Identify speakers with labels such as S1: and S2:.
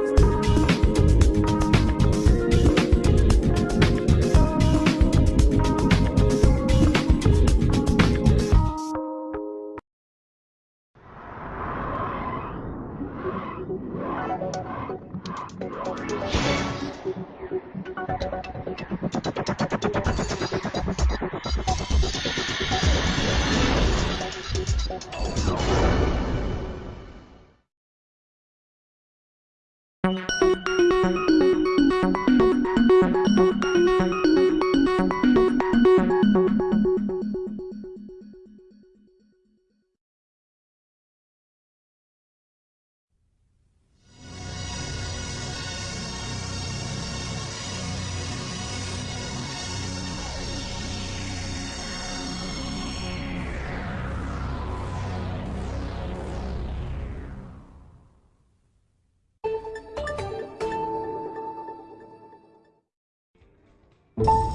S1: Oh no. Thank you. you